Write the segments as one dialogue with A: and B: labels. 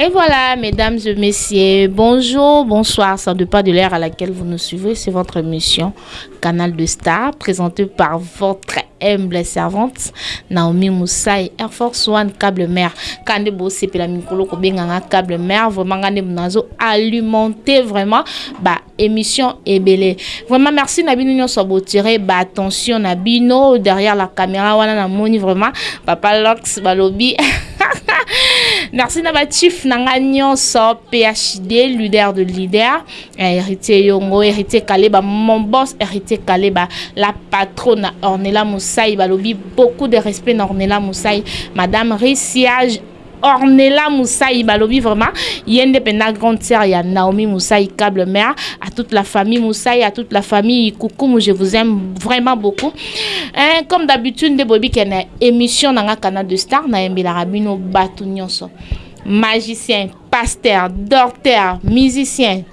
A: Et voilà, mesdames et messieurs, bonjour, bonsoir, ça de pas de l'heure à laquelle vous nous suivez. C'est votre émission Canal de Star, présentée par votre Humble servante Naomi Musayi Air Force One Cable Mère ka nde bo sepela mikolo ko benga nga Cable Mère vraiment nga nde nazo alimenter vraiment ba émission ebele vraiment merci na bino nyonso bo tirer ba attention na bino derrière la caméra wana na moni vraiment papa Lox balobi merci na ba chief na nga nyonso PhD leader de leader Eh heritier yo ngo heritier kaleba mon boss heritier kaleba la patronne na ornela musai balobi beaucoup de respect na ornela musai madame risiage Ornella Moussaï balobi vraiment yende penda grande sœur ya Naomi Moussaï câble mère à toute la famille Moussaï à toute la famille Koukoumou je vous aime vraiment beaucoup hein, comme d'habitude nde boyebi qu'il y a une émission nanga canal de star na yembela rabino batu nyonso magicien pasteur docteur musicien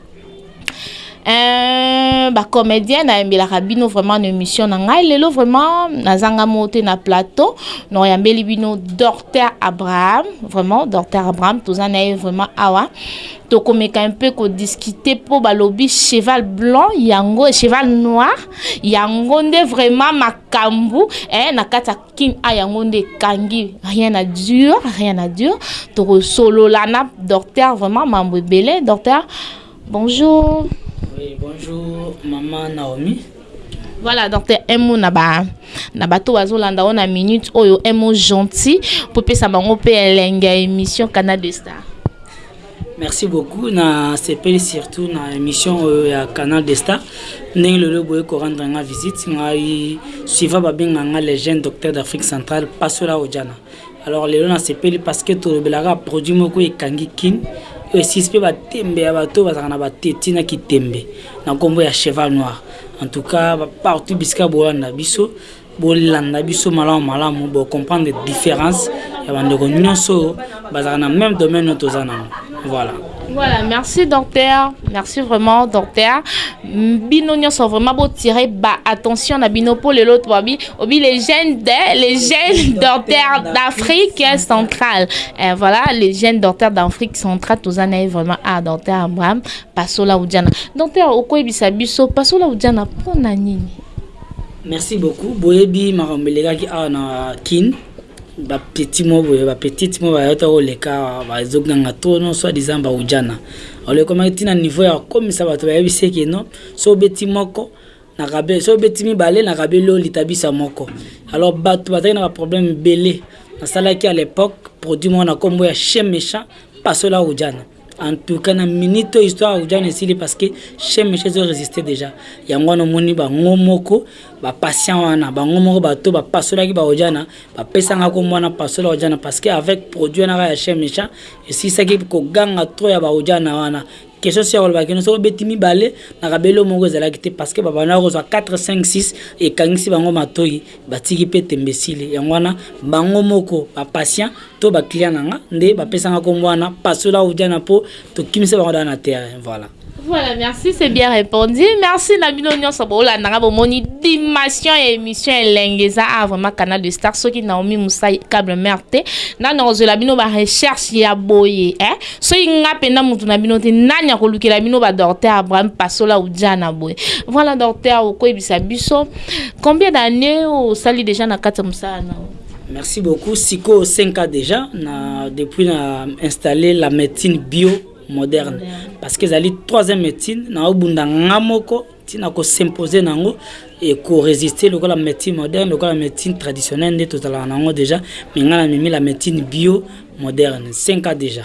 A: Euh, ba comédien nayembelaka bino vraiment na émission na ngai lelo vraiment nazanga mo te na plateau noyambeli bino docteur abraham vraiment docteur abraham toza na ye vraiment awa tokomeka un peu kodiscute mpo balobi cheval blanc yango cheval noir yango nde vraiment makambo eh, na kati ya Kin a yango nde ekangi rien à dire rien à dire toko solola na docteur vraiment mambo ebele docteur bonjour
B: oui bonjour maman Naomi
A: voilà docteur un mot na ba na bato bazolanda o na minute oyo un mot gentil popesa bango mpe elengi ya émission canal de star
B: Merci beaucoup na sepeli surtout na émission oyo ya Canal des Stars ndenge lelo boye ko rendre nga visite ngai suiva ba benga nga les jeunes docteurs d'Afrique centrale Pasola Ojana alors lelo na sepeli parce que tolobelaka produit moko ekangi kin esisi mpe batembe ya bato bazalaka na bateti na kitembe na nkombo ya cheval noir en tout cas partout bisika bolanda biso Bolanda biso malamu malamu bo comprendre difference ya ba ndeko nionso bazaka na même domaine no toza na voilà.
A: Voilà, merci docteur. Merci vraiment docteur. Bino nyoso vraiment beau tirer ba attention na bino pour les autres babi. Obi les jeunes de, les jeunes docteurs d'Afrique centrale. Et eh, voilà, les jeunes docteurs d'Afrique centrale tous en est vraiment à docteur Abraham Pasola Oudjana. Docteur Okoy Bisabiso Pasola Oudjana pour nini?
B: Merci beaucoup boyebi makambo elekaki awa na kin bapeti mo boye bapetite mo bayota koleka bazoganga to no soit disant baujana olekomaki ntina niveau ya kokomisa bato bayebi seke no so obeti moko nakabe so obeti mibale nakabeli oyo litabisa moko alors bato bazalaki na baproblème ebele nasalaki à l'époque produit moko na nkombo ya chien méchant pasola ujana En tout cas na minute oyo histoire ya Ujana esili parce que chez Michel ezo résister déjà. Yango wana omoni bango moko ba patient wana bango moko bato ba pasolaki ba Ujana ba pesanga kombo wana pasola Ujana parce que avec produit wana ya chez Michel esilisaki koganga trop ya ba Ujana wana question si akolobaki no soki obeti mibale na kabeli oyo moko ezalaki te parce que babandaki kozwa 4 5 6 ekangisi bango matoi batiki mpe tembe esili yango wana bango moko ba patient to ba client na nga nde ba pesa nga kombo wana pasola ou diana po to kimisa bango da na terrain voilà
A: Voilà, merci, c'est bien répondu. Merci Nabino Nyonso Bola Nanga Bomoni dimension et émission Elengeza a ah, vraiment canal de star soki Naomi Moussaï câble merte na na ozola bino ba recherche ya boye hein. Soki nga penda mutu na bino te nani akolukela bino ba docteur Abraham Pasola ou Diana boye. Voilà docteur okoyebisa biso combien d'années osali déjà na kati musala na
B: Merci beaucoup. Siko 5 ans déjà na depuis na installer la médecine bio moderne parce que ezali troisième médecine na obunda nga moko ntina kosimposer na yango ekoresiste lokola médecine moderne lokola médecine traditionnelle nde tozalaka na yango déjà me ngai na mimi la médecine bio moderne 5 ans déjà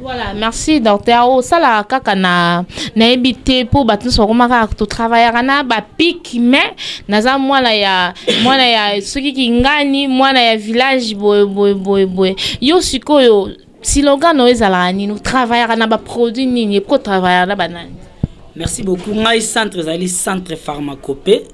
A: Voilà, merci docteur. Oh, ça la kaka na na ebité pour battre sur comment tout travailler na ba pic mais naza mwana ya mwana ya soki kingani mwana ya village boy boy boy boy. Yo sikoyo siloga no ezala ni nous travailler na ba produits nini pour travailler na banani.
B: Merci beaucoup. Ngai centre ezali centre pharmacopée.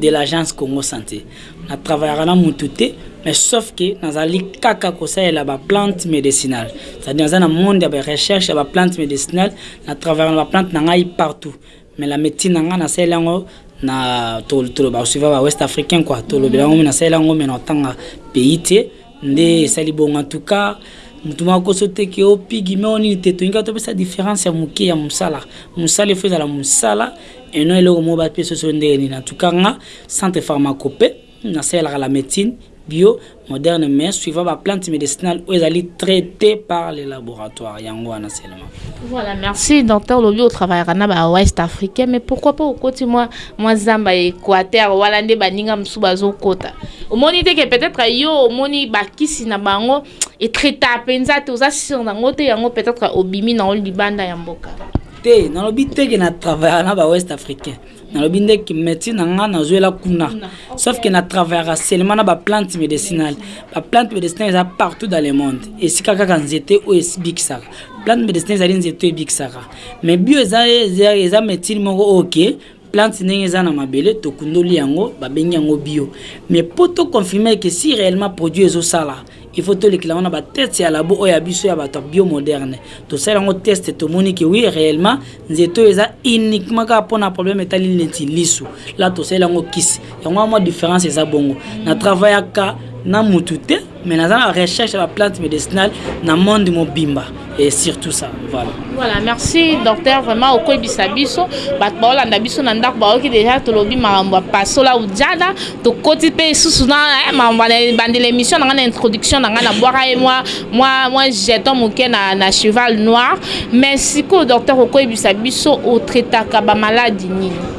B: de l'agence Congo Santé. Na travaillaka na mutu te, mais sauf que nazali kaka kosalela ba plantes medicinales. C'est-à-dire naza na monde ya ba recherche ya ba plantes medicinales, na travaillaka na ba plantes na ngai partout. Mais la médecine na ngai nasalela yango na toloba suivant ba West Africains quoi, tolobela yango mais nasalela yango mais na otanga pays te. nde esali bongo en tout cas mutu moko akoso te ke o oh, pigi me o oh, nini te tolingi topesa difference ya moke ya mosala mosala efo ezala mosala et non eloko moko bapesa oso ndenge nini en tout cas nga centre pharmacope nasalelaka la médecine bio moderne mais suivant baplante médicinale oyo ezali traité par le laboratoire yango wana sela
A: Voilà, merci docteur Lobi au travail na ba West Africain mais pourquoi pas okoti moi moi zamba Equateur wala nde baninga musu bazo kota. Omoni te que peut-être yo omoni ba kisi na bango et traita penza te oza sur na ngote yango peut-être obimi na libanda ya mboka.
B: Te, nalobi te que na travail na ba West Africain. nalobi nde médecine na nga nazwela kuna sauf que na travaillaka seulement na baplante médicinale baplante médicinale eza partout dans le monde esika kaka nzete oyo esibikisaka plante médicinale ezali nzete oyo ebikisaka mais bio eza, eza, eza médecine moko oyo okay, plante ndenge eza na mabele tokundoli yango babengi yango bio mais mpo toconfirme eke si réellement produit ezosala Il faut tolekela wana ba tete ya labo oyo ya biso ya bato ya bio moderne tosali yango teste tomoni ke oui réellement nzete oyo eza uniquement kaka mpona problème etali neti lisu la tosali yango kisi yango ya mwa différence eza bongo na travaillaka na mutu te mais naza na recherche ya ba plante medicinale na monde mobimba et surtout ça voilà
A: voilà merci docteur vraiment okoyebisa biso bato baolanda biso na ndako baoki déjà tolobi makambo ya pasola ujada tokoti mpe lisusu na eh, makambo bandela émission na ngai na introduction na ngai nabwaka ye mwa mwa mwa jeton moke na, na cheval noir mais sikoyo docteur okoyebisa biso otraitaka bamaladi nini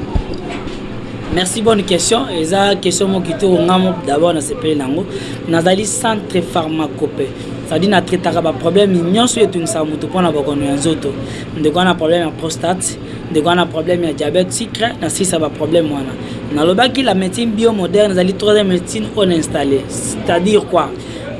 B: merci bonne question eza question moko kitoko ngai d'abord nasepeli na yango nazali centre pharmacope cetadire na traitaka baproblème nyonso oyo etungisaka moto mpo na bokono ya nzoto ndeko wana problème ya prostate ndeko wana problème ya diabète sucre na silisa baproblème wana nalobaki la médecine bio moderne ezali troisième médecine oyo na installe c'est-à-dire quoi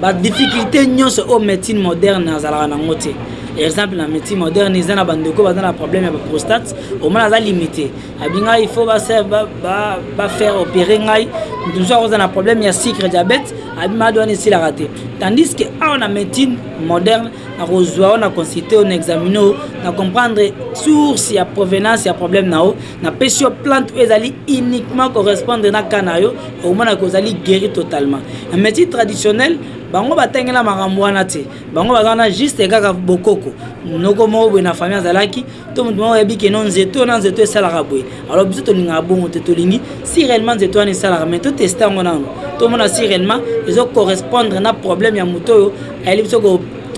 B: badifficulté nyonso oyo médecine moderne azalaka nango te exemple na médecine moderne eza na bandeko baza na problème ya baprostate omona aza limité abi ngai il faut ba faire ba, ba, ba faire opérer ngai mutu mosusu akoza na problème ya sucre diabète abi malade wana esilaka te tandis que awa na médecine moderne nakozwa yo na consulte yo na examine yo na comprendre source ya provenance ya problème na yo napesi yo plante oyo ezali uniquement correspondre na cas na yo okomona ke ozali guéri totalement na médecine traditionnelle bango batangela makambo wana te bango baza wana juste kaka bokoko noko moko boye na famille azalaki to moto moko oyebi keno nzete oyo na nzete esalaka boye alors biso tolingaka bongo te tolingi si réellement nzete wana esalaka mai toteste yango nano tomona si réellement ezo correspondre na problème ya moto oyo ayeli biso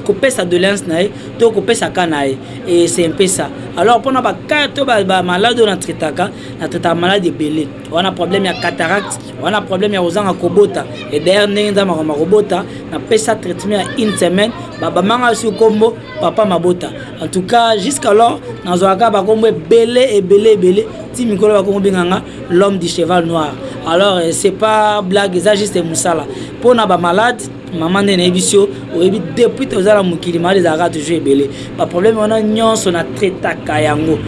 B: kopesa doléance na ye to kopesa ka na ye e c'est un peu ça alors mpona baka to bamalade oyo na traitaka na traitaka malade ebele wana problème ya cataracte wana problème ya kozanga kobota e d'ailleurs ndenge nzambe akoma kobota napesa traitement ya une semaine babamanga su nkombo papa mabota en tout cas jusqu'alors nazwaka bakombo ebele ebele ebele ti mikolo bakongo benga nga l'homme du cheval noir alors euh, c'est pas blague eza juste mosala mpo na bamalade mama nde nayebi sio oyebi depuis toza na mokili malade ezalaka toujours ebele baproblème wana nyonso na traitaka yango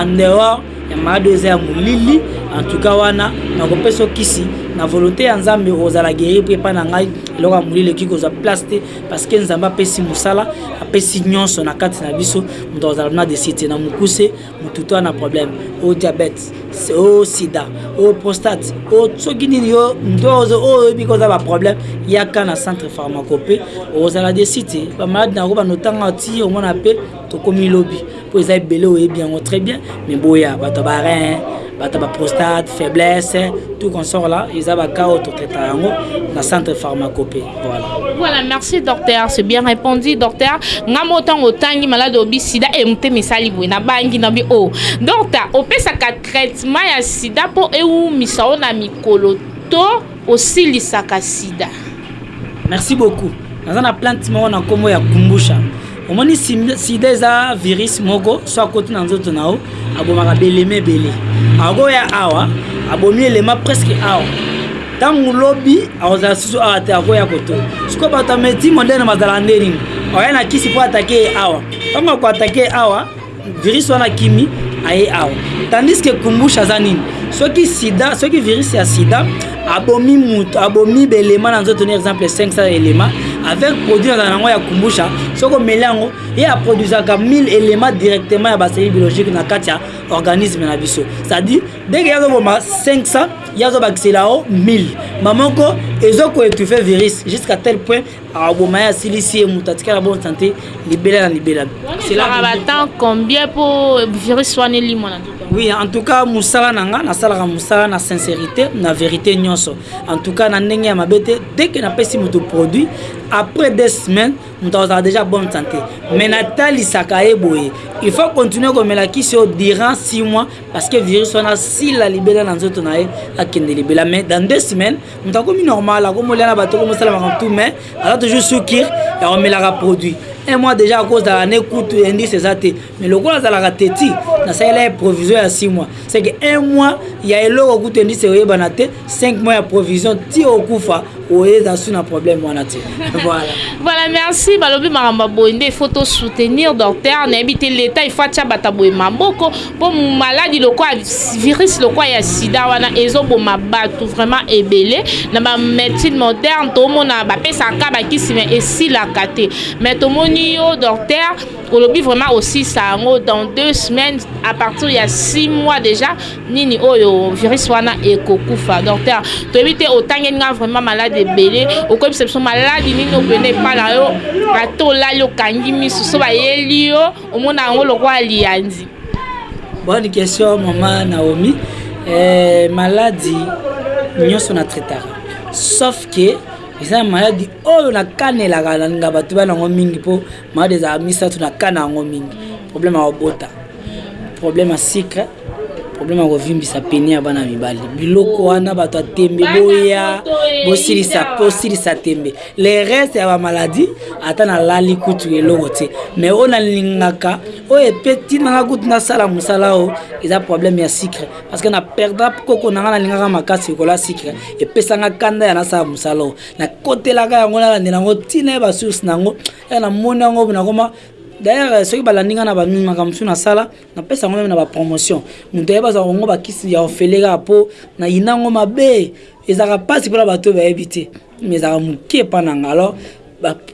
B: en dehors ya malade oyo eza ya molili en tout cas wana nakopesa okisi na volonté ya nzambe ozala guéri mpe epai na ngai eloko ya molili ekoki kozwa place te parce que nzambe apesi mosala apesi nyonso na kati na biso moto akozala na desite na mokuse motu to na problème o oh, diabète o oh, sida o oh, prostate o soki nini yo ndozo oyo oyebi koza baproblème yaka na centre pharmacope okozala desite bamaladi na yango banotanga ti omona mpe tokomi lobi po eza ebele oyebi yango très bien mais boya bato ya barin bato ya baprostate faiblesse tout consort là eza baka oyo totraita yango na centre pharmacope voilà
A: voilà merci docteur c'est bien répondu docteur nga mo ntango otangi malade obi sida e motema esali boye nabangi na bi o oh. docteur opesaka traitement ya sida mpo ewumisa yo na mikolo to Osilisaka sida.
B: Merci beaucoup naza na plante moko na kombo ya kumbusha omoni sida eza virus moko so akoti na nzoto na yo abomaka belema ebele akoya awa abomi elema presque awa ntango lobi akozala susu awa te akoya koto sikoyo bato ya meti moderne bazalaka nde nini oya na kisi mpo atake ye awa ntango akoatake ye awa virus wana akimi aye awa tandis que kumbusha aza nini soki sida soki virus ya sida abomi moto abomi belema na nzoto na exemple 500 elema avec produit nazala yango ya kumbusha soki omeli yango ye aproduisaka 1000 elema directement ya baseli biologique na kati ya organisme na biso c'est-à-dire deke ye azoboma 500 ye azobakisela yango 1000 mamoko ezokoetufe virus jusqu'à tel point akoboma ye asilisi ye moto atikala bonne santé libela na libela
A: selaka batemp combien mpo virus wana elimwa na nzoto
B: oui en tout cas mosala na nga nasalaka mosala na sincérité na vérité nyonso en tout cas na ndenge ya mabe te dès que napesi moto produit après deux semaines moto akozala déjà bonne santé mais natalisaka ye boye il faut continuer komela kisi oyo durant six mois parce que virus wana asila libela na nzoto na ye akende libela mais dans deux semaines Mutu akomi normal akomi olia na bato okomi osala makambo tout mais aza toujours sukir ya komelaka produit un mois déjà akozala ne kutu indice eza te mais lokola azalaka teti nasalela ye provision ya 6 mois c'est que un mois ya eloko kutu indice oyebana te 5 mois ya provision ti okufa oyeza su na problème wana te voilà
A: voilà merci balobi makambo boye nde il faut to soutenir docteur nayebi te l'etat il faut atia bata boye maboko po maladi lokwa virus lokwa ya sida wana ezoboma bato vraiment ebele na bamédecine moderne tomona bapesaka bakisi me esilaka te mais tomoni yo docteur olobi vraiment osilisa yango dans deux semaines à partir ya six mois déjà nini oyo virus wana ekokufa docteur toyebi te otangeli nga vraiment maladi ebele okoyebisa biso maladi nini opene epa na yo ata olali okangi miso so bayeli yo Omona yango lokola liyanzi.
B: Bonne question maman Naomi. Eh, maladi nyonso na traitaka sauf que eza na maladi oyo nakanelaka nalinga bato bana yango mingi mpo maladi ezalaka misato nakana yango mingi problème ya kobota problème ya sucre Problème ya kovimbisa peni ya bana mibali biloko wana bato ya tembe boya bosilisa bosilisa tembe le reste ya bamaladi ata nalali kutu eloko te mais oyo nalingaka oyo epeti nanga kutu nasala mosala oyo eza problème ya sucre parce que na perda koko nanga nalingaka makasi likolo ya sucre epesanga kanda ya nasala mosala oyo nakotelaka yango nalandela yango ntina ye basource na yango ya namoni yango nakoma D'ailleurs, euh, soki balandi nga na bamimi makambo mosusu nasala Na pesa ngo meme na ba promotion. Mutu ayebi aza ngo ba kisi ya ofele kaka po na yina ngo mabe. Ezalaka pasi pona batu oyo bayebi te. Mais ezalaka mukie epa na nga. Alors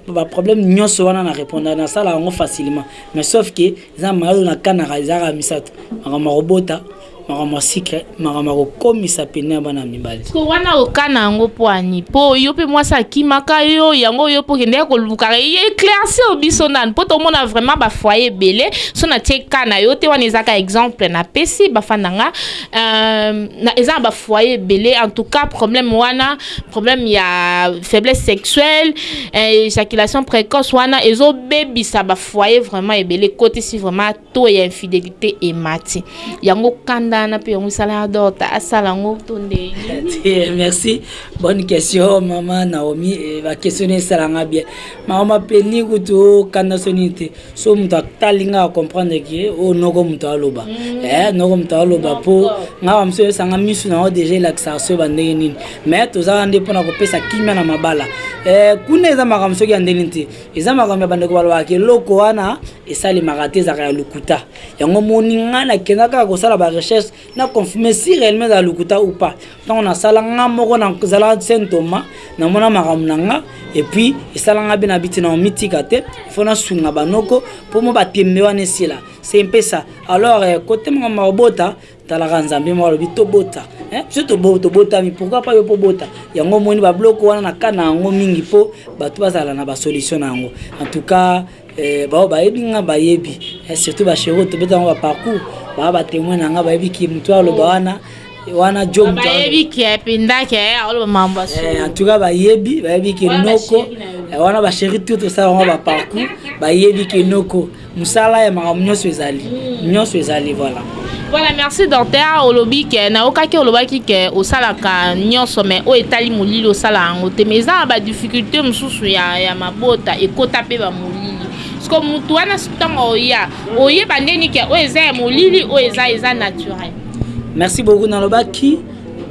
B: ba problème nionso wana na repondaka na salaka ngo facilement. Mais sauf que eza malade oyo na kanaka eza kaka misatu. Makambo ya kobota, makambo ya sucre. Makambo ya kokomisa pene ya bana mibali.
A: Sikoyo wana okana yango pwani mpo yo mpe mwasi akimaka yo yango yo mpe okendeke kolukaka ye eclaircir biso nanu mpo tomona vraiment ba foyer ebele so natie cas na yo te wana eza ka exemple napesi bafanda nga euh, eza na ba foyer ebele en tout cas problème wana problème ya faiblesse sexuelle euh, éjaculation précoce wana ezobebisa ba foyer vraiment ebele kotisi vraiment taux ya infidelite emati yango kanda wana mpe yango esala ya dorta asala yango to nde
B: merci bonne question mama naomi eh, baquestion na esala nga bien mama mapeni kutu oh, kanda so nini te so moto atali nga acomprendre ke o oh, noko moto aloba mm. eh, noko moto aloba mpo nga bamosu oyosanga misu na yango deja elakisaka so ba ndenge nini mais tozala nde mpo na kopesa kimia na mabala eh, kuna eza makambo soki ya ndenge nini te Eza makambo ya bandeko balobaka ke eloko wana esalemaka te ezalaka ya lokuta yango moni nga na kenda kaka kosala ba recherche na confirme si réellement ezala lokuta ou pas ntango nasala nga moko na zala saint thomas na mona makambo na nga et puis esala nga bina biti na omitika te faut na sunga banoko po mo batembe wana esila c'est un peu ça alors euh, kote makambo mabota Talaka nzambe moko alobi tobota eh, biso tobotami pourquoi pas yo po bota yango omoni ba bloko wana na kana yango mingi po bato bazala na ba solution na yango en tout cas eh, bao bayebi nga bayebi eh, surtout ba chero tobeta yango ba parcours baa ba témoin na nga bayebi ki moto aloba wana wana jo moto bayebi ki epinda ke aloba mambo eh, en tout cas bayebi bayebi ki noko eh, wana ba chéri tout tosala yango ba parcours bayebi ki noko musala ya makambo nyonso ezali hmm. nyonso ezali voilà
A: voilà merci docteur olobi ke nayokaki olobaki ke osalaka nyonso mai oyo etali molili osala yango te mai eza na badifficulté mosusu ya, ya mabota ekota mpe bamolili siko motu wana ntango oya oyeba ndeni ke oyo eza ya molili oyo eza eza naturel
B: merci beaucoup nalobaki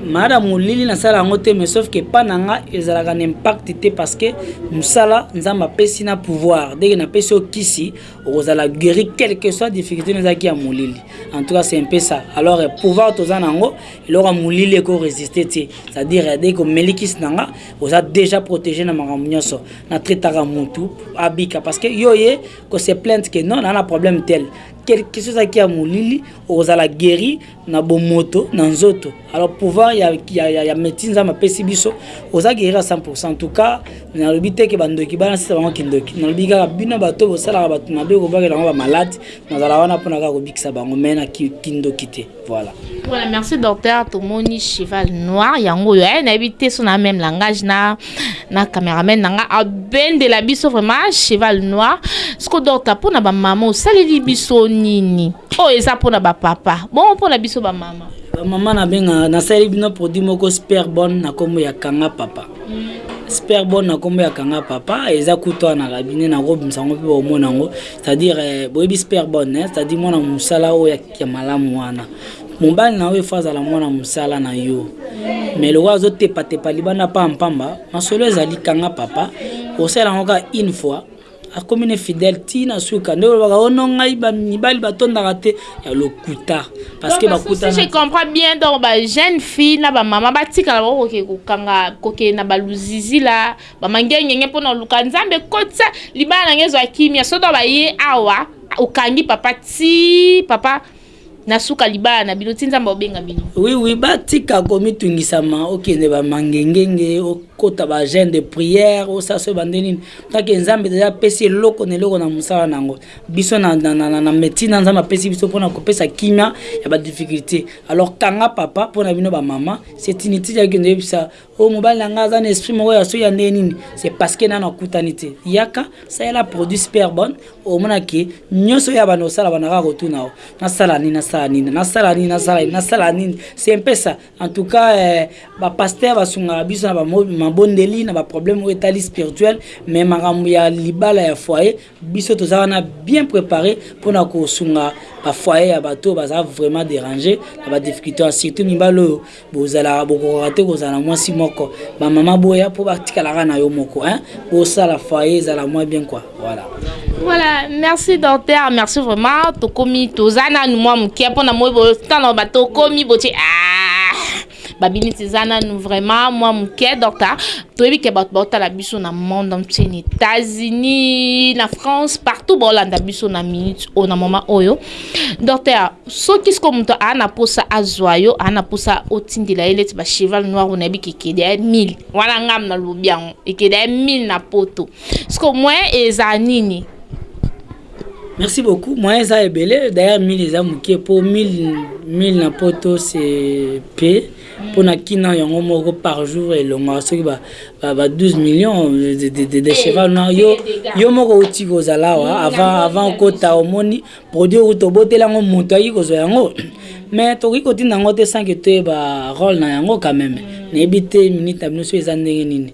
B: Maada molili na sala yango te mais sauf que pas na nga ezalaka na impact te parce que musala nzambe apesi na pouvoir dès que na pesi okisi okozala guéri quel que soit difficulté na zaki ya molili en tout cas c'est un peu ça alors eh, pouvoir toza na ngo eloko molili eko résister te c'est à dire eh, dès que omeli kisi na nga oza déjà protégé na makambo nyonso na traitaka mutu abika parce que yo ye ko se plainte que non na na problème tel quelque chose qui a molili ozala guéri na bomoto na nzoto alors pouvoir ya, ya, ya, ya médecine nzambe apesi biso oza guerira 100 en tout cas nalobi te ke bandoki bana sisa bango kindoki nalobi kaka bino bato bosalaka bato mabe kobakela yango bamaladi nazala wana mpona kaka kobikisa bango mai na kindoki te voilà
A: voilà merci docteur tomoni cheval noir yango oyo aye eh, nayebi te so na même langage na na cameraman na nga abendela biso vraiment cheval noir siko docteur mpona bamama osaleli biso nini oyo oh, eza mpona bapapa bongo mpona biso bamama
B: bamama nabenga nasaleli bino produit moko sperbone na nkombo ya kanga papa mm. sperbone na nkombo ya kanga papa eza kutu wana na kabine nakobimisa yango mpe baomona yango c'est-à-dire eh, boyebi sperbone eh, c'est-à-dire mwana mosala oyo ya malamu wana mobali na yo efo azala mwana mosala na yo me lokola azotepatepa libanda mpamba mpamba masolo ezali kanga papa osala yango kaka une fois Akomi ne fidèle ti na suka nde olobaka oh non ngai ba mibali ba tondaka te ya lokuta
A: parce que bakutana si je comprends bien donc ba jeune fille na ba maman batikala ba koke kokanga kokende na ba luzizila ba mangengenge pona oluka nzambe kotisa libala na ngai ezwa kimia soki baye awa okangi papa ti papa na suka libala na bino ti nzambe obenga bino
B: oui oui batika komitungisama okende bamangengenge okota bagene de prière osaso ebande nini take nzambe deja apesi eloko na eloko na mosala na yango biso na, na, na, na, na médecine na nzambe apesi biso mpona kopesa kimia ya badifficulté alors kanga papa mpo na bino bamama setinitidi akende oyebisa Oyo mobali na nga aza na esprit moko ya soki ya ndenge nini c'est parce que nanu akutani te yaka salela produit super bonne omona ke nyoso ya bana osala bana kaka kotuna o nasala nini nasala nini nasala nini nasala nini nasala nini c'est un peu ça en tout cas euh, ba pasteur basungaka biso na ba mabondeli na ba problème oyo etali spirituel mais makambo ya libala ya foyer Biso toza wana bien prepare pona kosunga ba foyer ya batu oyo baza vraiment derange na ba difficulte wana surtout mibali oyo bozalaka bokokaka te kozala na mwasi moko ba maman boya po batikala kaka na yo moko hein bosala foyer ezala moins bien quoi voilà.
A: Voilà, merci docteur, merci vraiment. Tokomi, tozana, nous moi, moukia, pona moi, bo, tano, ba, tokomi, boche, ah. babimi tiza nanu vraiment mwa moke donc ah, toyebi ke bato baotala biso na monde entier na états-unis na france partout baolanda biso na minute oyo na moment oyo docteur soki siko moto aa na mposa azwa yo aa na mposa otindela ye leti bacheval noir oyo nayebi kekede ya 1000 wana ngam na lobi yango ekede ya 1000 na poto siko moyen eza nini
B: Merci beaucoup. Moyen eza ebele. D'ailleurs 1000 eza mukie po 1000 1000 na poto c'est p po na kina yango moko par jour elonga soki ba ba 12 millions de de de, de, de cheval na yo yo moko uti ko zalawa avant avant kota omoni produit ou to botela ngo muto ayi ko zo yango mais to ko tinda ngo te sans que te ba rôle na yango quand même. Na ebite minute na bino so eza ndenge nini.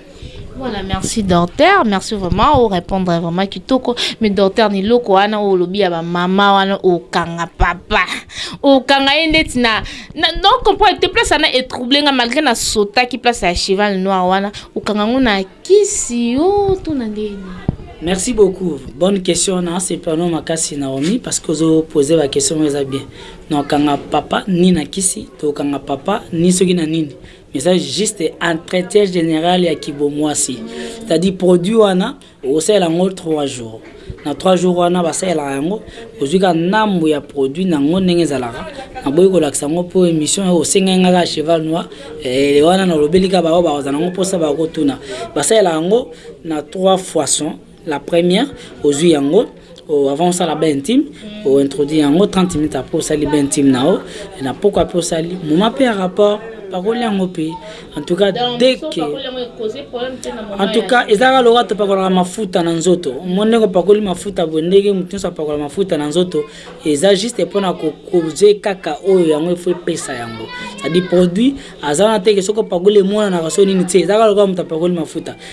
B: Voilà,
A: merci docteur, merci vraiment au répondre vraiment kitoko. Mais docteur ni loko wana au lobby ya ba mama wana au kanga papa. Au kanga yende tina. Na, donc comprendre te place ana est troublé nga malgré na sota ki place ya cheval noir wana au kanga ngona kisi oh tout na ndeni.
B: Merci beaucoup. Bonne question na c'est pas non makasi Naomi parce que zo poser la question mais bien. Non kanga papa ni na kisi to kanga papa ni soki na nini. Eza juste entretien general ya kibomwasi. C'est à dire produit wana okosalela yango 3 jours. Na 3 jours wana basalelaka yango ozwi ka ndambu ya produit na yango ndenge ezalaka. Naboyi kolakisa yango po emission oyo osengaki nga kaka cheval noir ee wana nalobeli kaka baoyo bazala na yango posa bakotuna. Basalelaka yango na 3 foisons. La première ozui yango oh, avant osala ba intime mm. o introduire yango 30 minutes après osali ba intime na o na poko après osali moma pe ya rapport pakoli yango pe en tout cas dès que en tout cas ezalaka loka topakolaka mafuta na nzoto mo ndenge opakoli mafuta boye ndenge moto nyonso apakola mafuta na nzoto eza juste mpona kokoze kaka oyo yango efo epesa yango cestadi produit aza na teke soki opakoli emonanaka so nini te ezalaka loka moto apakoli mafuta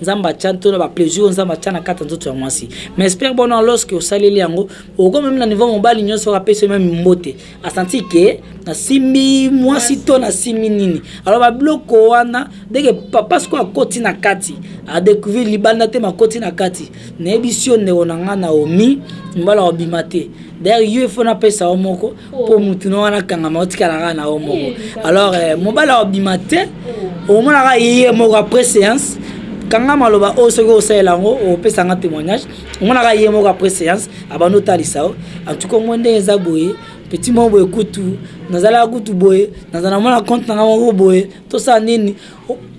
B: Nzambe atia to na ba plaisir Nzambe atia na kata nzoto ya mwasi. Mais espère bon non lorsque osaleli yango, oko même na niveau mobali nyoso apesi même mbote. A sentir que na simbi mwasi to na simbi nini. Alors ba bloko wana dès que papa siko akoti na kati, a decouvrir libanda te ma koti na kati. Na yebisi yo ndeko na nga Naomi, mbala obima te. D'ailleurs yo il faut na pesa yo moko po mutu no wana kangama otikala kaka na yo moko alors eh, mobali akobima te omona kaka ye moko après séance kanga maloba oyo oh, soki osalela yango opesa oh, nga témoignage omona kaka ye moko après séance abandi otalisa yo en tout cas omoi ndenge eza boye petit moko boye kutu nazalaka kutu boye nazala mona compte na nga moko boye tosala nini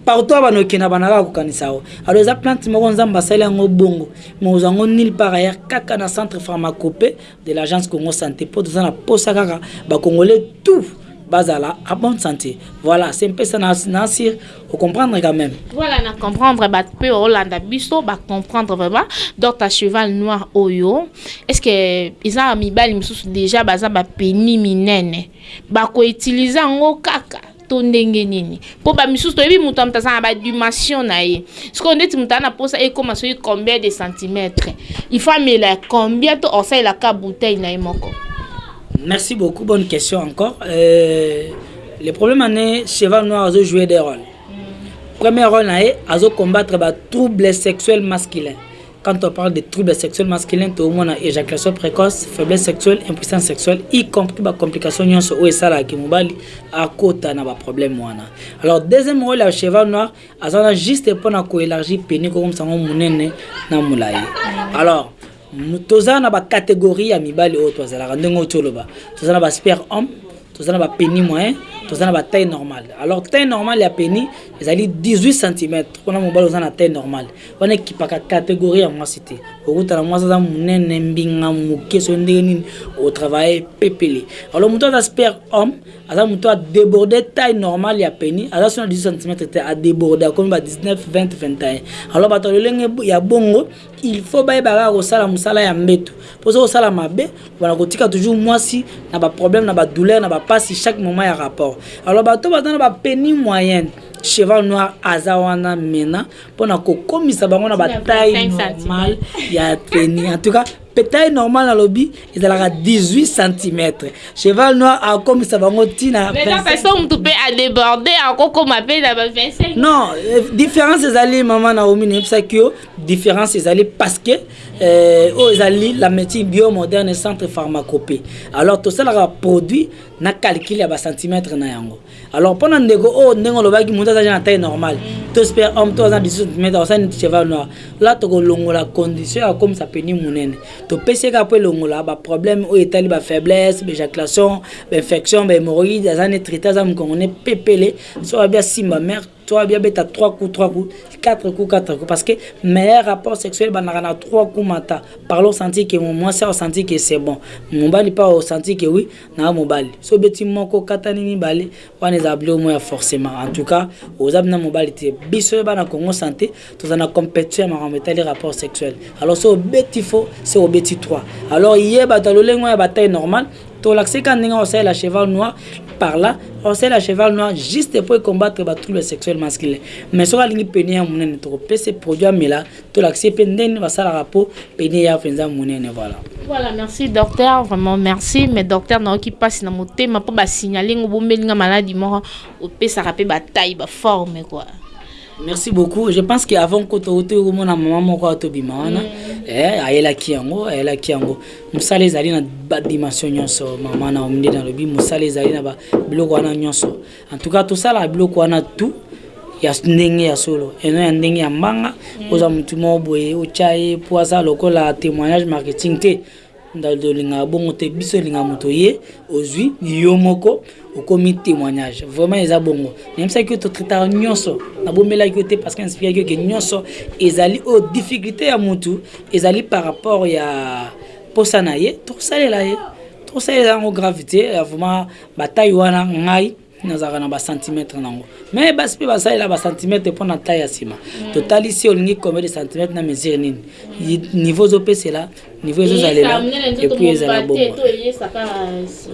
B: partout abana okenda banaka kokanisa yango alors eza plante moko nzambe asali yango bongo mais ozwa yango nil par ailleurs kaka na centre pharmacope de l'agence Congo sante po toza na posa kaka ba congolais tout bazala a bonne santé voilà c'est un peu ça nasir au comprendre quand même
A: voilà na comprendre ba peu olanda biso ba comprendre vraiment donc ta cheval noir oyo est-ce que eza mibali mususu déjà baza ba peni minene ba ko utiliser ngo kaka to ndenge nini po ba misusu toyebi mutu ya mutu aza na ba dimension na ye sikoyo ndeti mutu aza na posa ekoma soki combien de centimetre il faut amela combien to osalela ka bouteille na ye moko
B: merci beaucoup bonne question encore euh, le problème en est cheval noir azo jouer des rôles mm. premier rôle na ye azo combattre ba troubles sexuels masculins Quand on parle de troubles sexuels masculins, toomona ejaculation precoce, faiblesse sexuelle, impuissance sexuelle, y compris ba complications nionso oyo esalaka que mobali akota na ba problèmes wana. Alors deuxième role ya cheval noir aza wana juste pona ko elargir penis kokomisa yango munene na mulayi. Alors toza na ba categories ya mibali oyo twazalaka ndenge oyo toloba. Toza na ba sper homme, toza na ba penis moyen, toza na ba taille normale. Alors taille normale ya penis ezali 18 cm. Pona mobali oza na taille normale. wana ekipaka categorie ya mwasi te okutana mwasi aza monene mbinga moke soki ndenge nini otravaille pepele alo moto aza spare homme aza moto adeborde taille normale ya peni aza sona 18 cm te adeborde akomi ba 19 20 21 alo bato ya lolenge ya bongo il faut bayeba kaka kosala mosala ya mbeto mpo soki osala mabe wana kotika toujours mwasi na baproblème na badouleur na bapasi chaque moment ya rapport alo bato baza na bapeni moyenne cheval noir aza wana mena pona kokomisa bango na bataille normal ya treni en tout cas taille normal nalobi ezalaka 18 cm cheval noir akomisa bango ntina
A: motu mpe adeborde akokoma mpe na ba 25
B: non euh, différence ezali mama naomi nayebisaki yo différence ezali parce que euh, oyo ezali la médecine biomoderne centre pharmacopée alors tosalaka produit na calcul ya bacentimetre na yango Alors pona ndeko oyo ndenge olobaki mutu aza na taille normal to super homme to aza 18 cm osali neti cheval noir la toko longola condition ya komisa peni munene to pesi ka po longola ba problème oyo etali ba faiblesse ba ejaculation ba infection ba hémorroïde aza ne traité aza mukongo ne pepele so abia simba mère toi bien beta 3 coups 3 coups 4 coups 4 coups parce que meilleur rapport sexuel bandaka na 3 coups mata parle senti que mon moi ça senti que c'est bon mobali pas senti que oui nayo mobali so obeti moko okatani mibale wana ezala biloko moko ya forcement en tout cas oza bina mobali te biso ye bana Congo santé toza na competition ya makambo etali rapport sexuel alors so obeti fo se obeti 3 alors ye bato ya lolenge ya bataille normal tolakisaki ka ndenge osalela cheval noir par là osalela cheval noir juste po ecombattre ba trouble sexuel masculin mais soki alingi pene ya monene tokopesa produit amela Tolakisi ye mpe ndenge nini basalaka mpo peni eya mpenza monene voilà.
A: Voilà merci docteur vraiment merci mais docteur nayoki mpasi na motema mpo ba signaler ngo bombeli nga maladi moko opesaka mpe ba taille ba forme quoi.
B: Merci beaucoup je pense que avant ko to to komona maman moko ato bima wana mm. eh ayelaki yango ayelaki yango musala ezali na ba dimension nyonso maman na omde na lobi musala ezali na ba biloko wana nyonso En tout cas tosalaka biloko wana tout ya ndenge ya solo et non ya ndenge ya mbanga mm. oza mutu moko boye otya ye mpo aza lokola témoignage marketing te ndalolingaka bongo te biso elinga moto ye ozwi yo moko okomi témoignage vraiment eza bongo nayebisaki yo totritaka nyonso nabombelaki yo te parce que nasplikaki yo ke nyonso ezali oyo difficulté ya motu ezali par rapport ya mposa na ye tokosalela ye tokosalela yango grave te vraiment Ba taille wana ngai nazalaka na ba centimetre nango mais basi pe basalela ba centimetre pona taille ya sima totali si olingi combien de centimetre na mesure nini niveau ozopesela niveau ezozalela epuis ezala bongo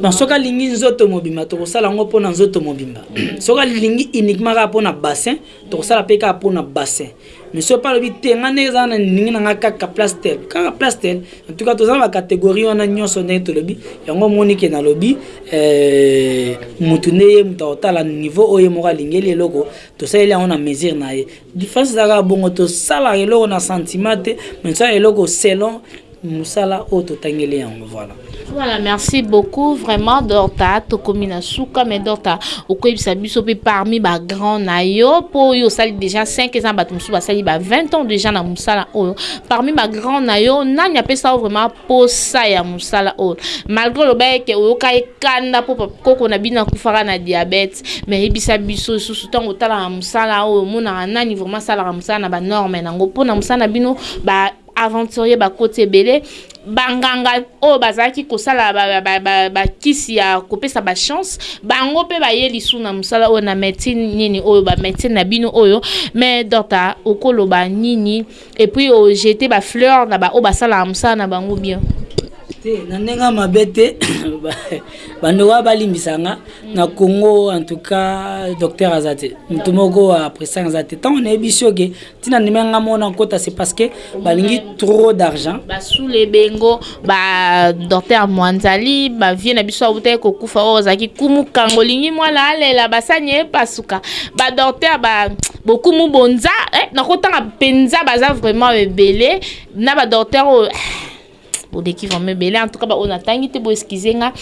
B: bon soki alingi nzoto mobimba tokosala yango mpona nzoto mobimba soki alingi uniquement kaka mpona bassin tokosala mpe kaka mpona bassin Monsieur Papa alobi te nga ndenge eza na ndenge na nga kaka place tel kaka place tel en tout cas toza na ba catégorie wana nyonso ndenge tolobi yango omoni ke nalobi euh, mutu nde ye mutu akotala niveau oyo ye moko alingeli eloko tosaleli yango na mesure na ye différence eza kaka bongo tosalaka eloko na sentiment te mais tosalaka eloko selon musala oyo totangeli yango voila.
A: Voilà merci beaucoup vraiment dorta tokomi na suka mais dorta okoyebisa biso pe parmi ba grand na yo po yo osali déjà 5 eza bato mosusu basali ba 20 ans déjà na mosala oyo parmi ba grand na yo nani apesa yo vraiment posa ya mosala oyo malgré oloba eke oyoka ekanda po koko na bino akufaka na diabète mais yebisa biso lisusu ntango otalaka mosala oyo omonaka nani vraiment asalaka mosala na ba norme nango mpo na mosala na bino ba aventurier bakoti ebele ba nganga oyo bazalaki kosala ba, ba, ba, ba, ba kisi ya kopesa ba chance bango pe baye lisu na musala oyo na medecine nini oyo ba medecine na bino oyo mais doctor okoloba nini et puis o jete ba fleur na ba oyo basalaka musala na bango bien
B: te na ndenge ya mabe te bandeko oyo balimbisa nga na congo en tout cas docteur aza te moto moko apresanga aza te ntango nayebi soki tina ndima nga mona nkota c'est parce que balingi trop d'argent
A: basule bengo ba docteur mwanzali ba vie na biso awutaki kokufa oyo ozalaki kumu kango olingi mwana alela basani epasuka ba docteur ba bokumu bonza eh, nakotanga mpenza baza vraiment ebele na ba docteur oyo eh, boleki vraiment ebele en tout cas baoyo natangi te boeskize nga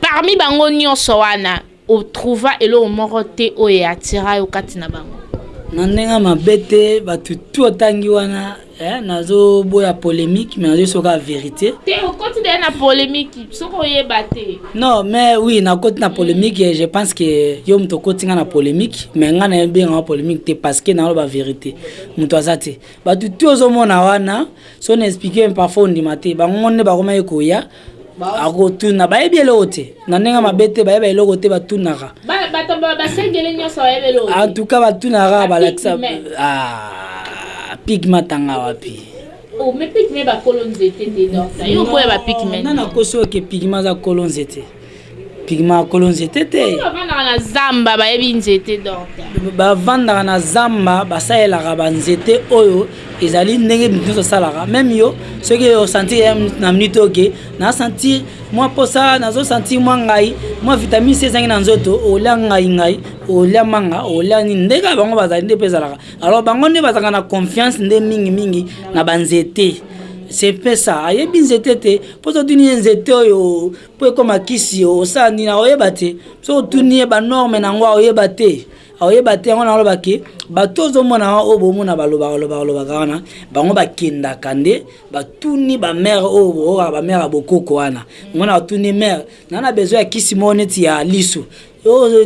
A: parmi bango nyonso wana O trouva eloko moko te oyo e attira yo kati na bango?
B: Na ndenge ya mabe te, batu tout o tangi wana eh, nazo boya polemique mais nazo yebiso kaka verite.
A: Te okoti dejà na polemique soki oyeba te.
B: Non mais oui na koti na polemique et je pense que yo mutu okoti nga na polemique mais nga na ebenga nga polemique te parce que nazo loba verite. Mutu aza te. Batu tout ozo mona wana, si on explique parfois ondima te. Bango nde bakomaki koya akotuna bayebi eloko te na ndenge mabe te bayeba eloko te batunaka antuka batunaka balakisa ah, pik matanga wapi oh, nanakosi oke pigma aza kolo nzete Pigma akolo nzete te. Bavandaka na zamba bayebi nzete dorta. Bavandaka na zamba basalelaka ba nzete oyo ezali ndenge mutu nyonso asalaka meme yo soki yo sentir ya na minute oyo ke na sentir mwa posa nazo sentir mwa ngai mwa vitamine C ezangi na nzoto olia ngai ngai olia manga olia nini ndenge ya bango bazali nde mpe ezalaka alors bango nde bazalaka na confiance nde mingi mingi na ba nzete c'est mpe ça ayebi nzete te mpo totuni ye nzete oyo po ekoma kisi osala nini akoyeba te soki otuni ye banorme na yango akoyeba te akoyeba te yango naloba ke bato ozomona wana oyo bomona balobaka lobaka lobaka wana bango bakendaka nde batuni bamare oyo boyokaka bamare ya bokoko wana yango na batuni mare naa na besoin ya kisi moko neti ya lisu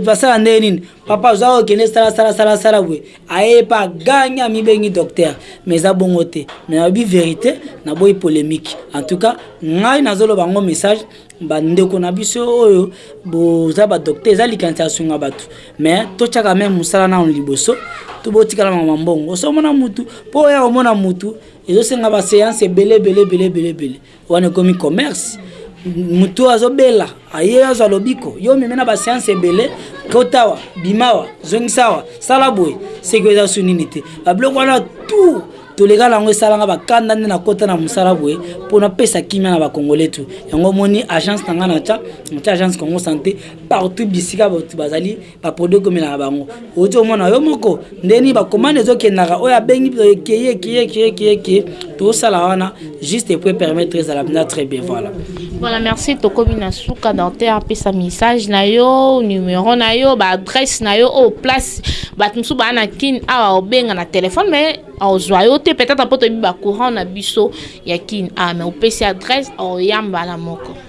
B: Basala nde nini papa oza okende sala sala sala sala bwe aye pa gagna mibengi docteur mais eza bongo te mais nalobi verite na boyi polemique en tout cas ngai nazoloba ngo message ba ndeko na biso oyo boza ba docteur eza likanisa ya sunga bato mais totyaka meme mosala nano liboso tobotikala mama mbongo osomona mutu mpo oya omona mutu ezosenga ba seance ebele ebele ebele ebele ebele Wana ekomi commerce. Mutu oyo azobela aye azwa lobiko yo meme na basianse ebele kotawa bimawa zongisawa sala boye seki eza su nini te babiloko wana tour toleka na yango esalanga bakanda nde nakota na mosala boye mpo napesa kimia na bakongole tu yango omoni agence na ngai natya natya agence congo sante partout bisika bato bazali ba produit ekomela na bango oti omona yo moko nde nini ba commande ezokendaka oyo abengi kiye kiye kiye kiye kiye tosala wana juste po permettre ezala mpenza très bien voilà
A: voilà merci tokomi na suka dentaire apesa message na yo numero na yo ba adresse na yo oyo place bato mosusu baa na kin awa obenga na telefone mais aozwa yo te peut-être mpo toyebi ba courant na biso ya kin awa mais opesi adresse
B: aoya mbala moko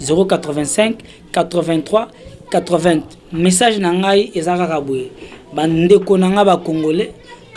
B: 085 message na ngai eza kaka boye bandeko na ngai ba congolais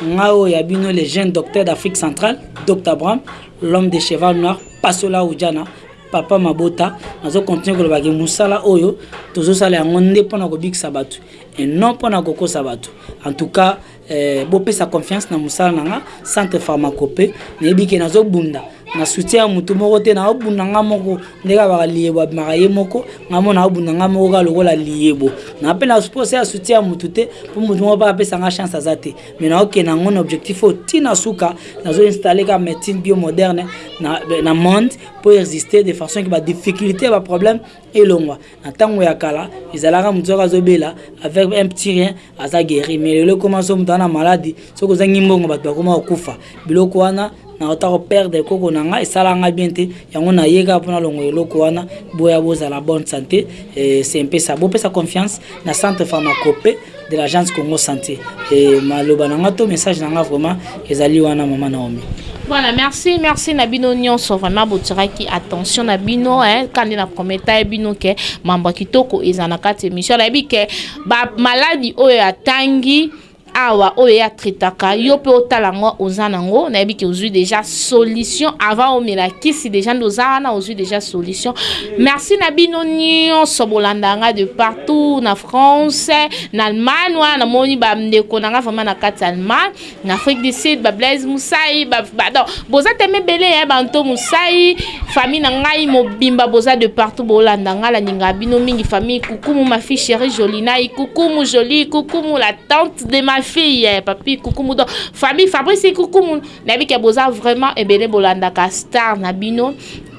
B: ngai oyo ya bino le jeune docteur d'afrique centrale dr bram l'homme de cheval noir pasola ujana papa mabota nazo continue koloba ke mosala oyo tozosala yango nde mpo na kobikisa bato et non mpo na kokosa bato en tout cas Eh, bopesa confiance na musala na nga centre pharmacope nayebi ke nazobunda na soutien ya motu moko te naobunda nga moko ndenge abaka liyebo abimaka ye moko nga mo naobunda nga moko kaka lokola liyebo na mpe na posa ya soutien ya motu te mpo motu moko mpe apesa nga chance aza te me naokenda yango na objectif oyo ti na suka nazoinstalle ka médecine bio moderne na, na monde mpo existe de façon ke badifficulté ya baproblème elongwa na ntango ya kala ezalaka motu soki azobela avec un petit rien aza gueri mais lelo ekoma so moto ana maladi soki ozangi mbongo bato bakoma kokufa biloko wana nauta koperdre koko na ngai esala ngai bien te yango naye kaka mpona longo eloko wana boya bozala bonne santé eh, sempesa bopesa confiance na centre pharmacope de l'agence congo santé eh, maloba na ngai to message na ngai vraiment ezali wana mama naomi
A: Voilà, merci, merci na bino nyonso vraiment botiraki attention na bino hein, quand na prometa bino ke mambo kitoko ezana kati émission na bike Ba maladi oyo atangi Awa oyo ye a traitaka yo pe otala ngo oza na ngo nayebi ke ozui dejà solution avant omela kisi dejà nde oza wana ozui dejà solution merci na bino nionso bolanda nga de partout na France na Allemagne wana namoni ba ndeko na nga vraiment na kati Allemagne Na Afrique du Sud, ba Blaise Musayi, ba, ba donc boza tellement ebele hein, ba Anto Musayi, famille na ngai mobimba boza de partout bolanda ngai na linga bino mingi famille Kukumu ma fille chérie Jolinai, Kukumu Jolie, Kukumu la tante de ma fille, eh, papi Kukumu donc famille Fabrice Kukumu na bika boza vraiment ebele bolanda ka star na bino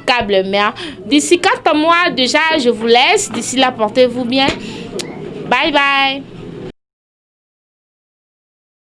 A: câble mère. D'ici 4 mois déjà je vous laisse, d'ici là portez-vous bien. Bye bye.